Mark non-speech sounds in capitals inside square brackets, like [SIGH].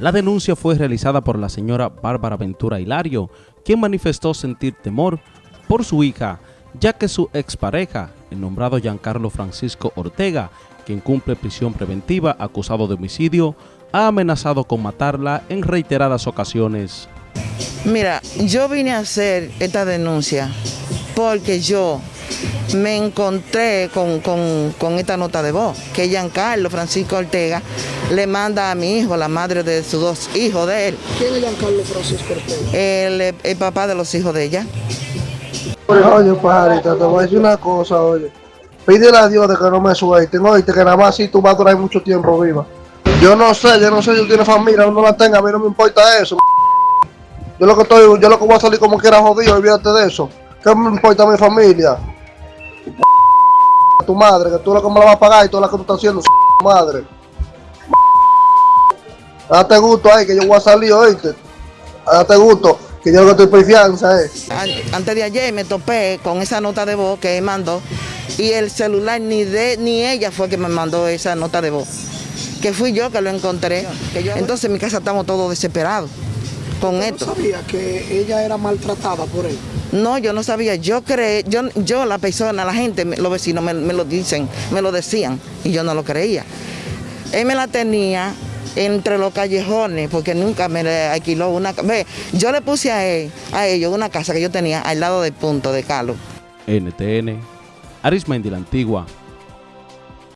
La denuncia fue realizada por la señora Bárbara Ventura Hilario, quien manifestó sentir temor por su hija, ya que su expareja, el nombrado Giancarlo Francisco Ortega, quien cumple prisión preventiva acusado de homicidio, ha amenazado con matarla en reiteradas ocasiones. Mira, yo vine a hacer esta denuncia porque yo me encontré con, esta nota de voz, que Giancarlo Francisco Ortega le manda a mi hijo, la madre de sus dos hijos de él. ¿Quién es Giancarlo Francisco Ortega? El, el papá de los hijos de ella. Oye, pajarita, te voy a decir una cosa, oye. Pídele a Dios de que no me suelten, oye, que nada más si tú vas a durar mucho tiempo viva. Yo no sé, yo no sé si tú tienes familia o no la tenga, a mí no me importa eso. Yo lo que estoy, yo lo que voy a salir como quiera jodido, olvídate de eso. ¿Qué me importa mi familia? Tu madre, que tú lo que me la vas a pagar y toda la que tú estás haciendo, [LAUGHS] madre. Date gusto ahí, que yo voy a salir, oíste. Date gusto, que yo lo que estoy por fianza, eh. Antes de ayer me topé con esa nota de voz que él mandó y el celular ni de ni ella fue que me mandó esa nota de voz. Que fui yo que lo encontré. Entonces en mi casa estamos todos desesperados con esto. ¿No sabía que ella era maltratada por él? No, yo no sabía. Yo creí, yo, yo la persona, la gente, los vecinos me, lo dicen, me lo decían y yo no lo creía. Él me la tenía entre los callejones porque nunca me alquiló una ve yo le puse a él a ellos una casa que yo tenía al lado del punto de Calo NTN Arismendi la Antigua